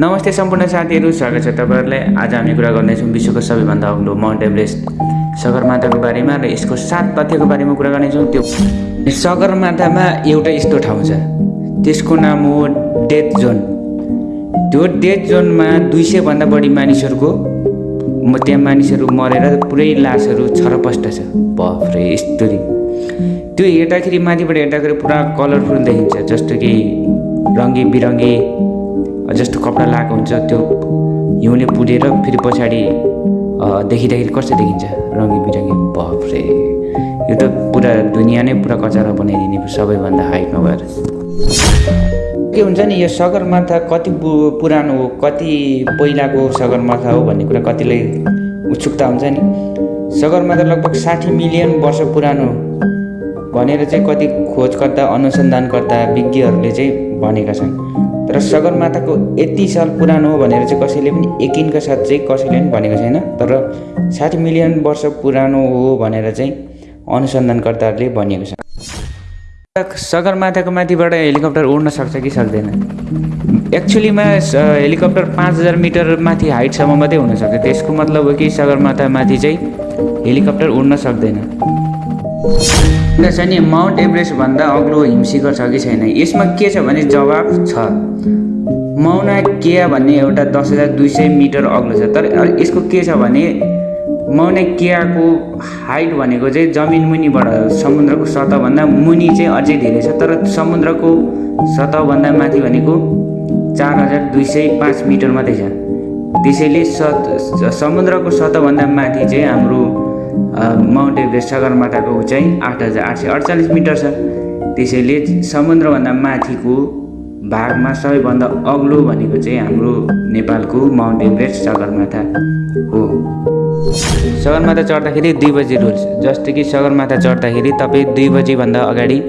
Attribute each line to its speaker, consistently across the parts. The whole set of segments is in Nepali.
Speaker 1: नमस्ते सम्पूर्ण साथीहरू स्वागत छ तपाईँहरूलाई। आज हामी कुरा गर्नेछौँ विश्वको सबैभन्दा अग्लो माउन्ट एभरेस्ट सगरमाथाको बारेमा र यसको सात तथ्यको बारेमा कुरा गर्नेछौँ। त्यो सगरमाथामा एउटा यस्तो ठाउँ छ त्यसको नाम हो डेथ जोन त्यो डेथ जोनमा दुई सयभन्दा बढी मानिसहरूको त्यहाँ मानिसहरू मरेर पुरै लासहरू छरपष्ट छ। बफ्रे यस्तरी त्यो हेर्दाखेरि माथिबाट हेर्दाखेरि पुरा कलरफुल देखिन्छ जस्तो कि रङ्गी बिरङ्गी जस्तो कपडा लगाएको हुन्छ त्यो हिउँले पुडेर फेरि पछाडि देखिँदाखेरि कस्तो देखिन्छ? रङ्गी बिरङ्गी। बफ्रे यो त पुरा दुनियाँ नै पुरा कचरा बनाइदिने सबैभन्दा हाइटमा भएर। के हुन्छ नि यो सगरमाथा कति पुरानो हो कति पहिलाको सगरमाथा हो भन्ने कुरा कतिलाई उत्सुकता हुन्छ नि। सगरमाथा लगभग साठी मिलियन वर्ष पुरानो भनेर चाहिँ कति खोजकर्ता अनुसन्धानकर्ता विज्ञहरूले चाहिँ भनेका छन्। तर सगरमाथाको यति साल पुरानो हो भनेर चाहिँ कसैले पनि यकिनका साथ चाहिँ कसैले पनि भनेको छैन। तर साठी मिलियन वर्ष पुरानो हो भनेर चाहिँ अनुसन्धानकर्ताहरूले भनिएको छ। सगरमाथाको माथिबाट हेलिकप्टर उड्न सक्छ कि सक्दैन? एक्चुलीमा हेलिकप्टर पाँच हजार मिटर माथि हाइटसम्म मात्रै हुनसक्छ त्यसको मतलब हो कि सगरमाथा माथि चाहिँ हेलिकप्टर उड्न सक्दैन। नि माउन्ट एभरेस्टभन्दा अग्लो हिमशिखर छ कि छैन? यसमा के छ भने जवाब छ। माउना केया भन्ने एउटा दस हजार दुई सय मिटर अग्लो छ। तर यसको के छ भने माउना केयाको हाइट भनेको चाहिँ जमिन मुनिबाट समुद्रको सतहभन्दा मुनि चाहिँ अझै धेरै छ। तर समुद्रको सतहभन्दा माथि भनेको चार हजार दुई सय पाँच मिटर मात्रै छ। त्यसैले सत समुद्रको सतहभन्दा माथि चाहिँ हाम्रो माउन्ट एभरेस्ट सगरमाथाको उचाइ आठ हजार आठ सय अडचालिस मिटर छ। त्यसैले समुद्रभन्दा माथिको भागमा सबैभन्दा अग्लो भनेको चाहिँ हाम्रो नेपालको माउन्ट एभरेस्ट सगरमाथा हो। सगरमाथा चढ्दाखेरि दुई बजी रुल्स जस्तो कि सगरमाथा चढ्दाखेरि तपाईँ दुई बजीभन्दा अगाडि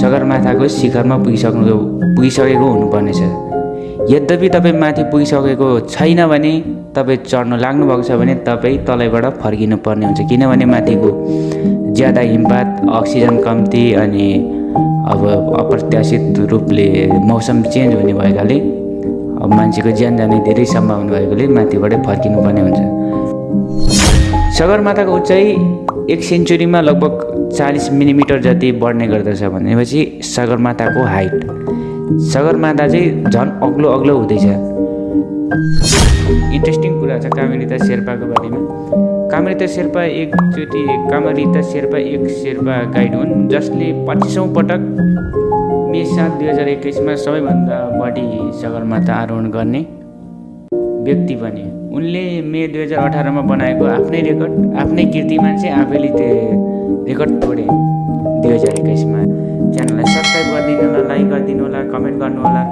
Speaker 1: सगरमाथाको शिखरमा पुगिसक्नु पुगिसकेको हुनुपर्नेछ। यद्यपि तपाईँ माथि पुगिसकेको छैन भने तपाईँ चढ्न लाग्नुभएको छ भने तपाईँ तलैबाट फर्किनु पर्ने हुन्छ। किनभने माथिको ज्यादा हिमपात अक्सिजन कम्ती अनि अब अप्रत्याशित रूपले मौसम चेन्ज हुने भएकाले अब मान्छेको ज्यान जाने धेरै सम्भावना भएकोले माथिबाटै फर्किनु पर्ने हुन्छ। सगरमाथाको उचाइ एक सेन्चुरीमा लगभग चालिस मिलिमिटर जति बढ्ने गर्दछ भनेपछि सगरमाथाको हाइट। सगरमाथा चाहिँ झन् अग्लो अग्लो हुँदैछ। इन्ट्रेस्टिङ कुरा छ कामेरिता शेर्पाको बारेमा। कामेरिता शेर्पा एकचोटि कामरिता शेर्पा एक शेर्पा गाइड हुन् जसले पच्चिसौँ पटक मे सात दुई हजार एक्काइसमा सबैभन्दा बढी सगरमाथा आरोहण गर्ने व्यक्ति बने। उनले मे दुई हजार अठारमा बनाएको आफ्नै रेकर्ड आफ्नै कीर्तिमान चाहिँ आफैले त्यो रेकर्ड तोडे दुई हजार एक्काइसमा। च्यानललाई सब्सक्राइब गरिदिनु होला लाइक गरिदिनु होला कमेन्ट गर्नु होला।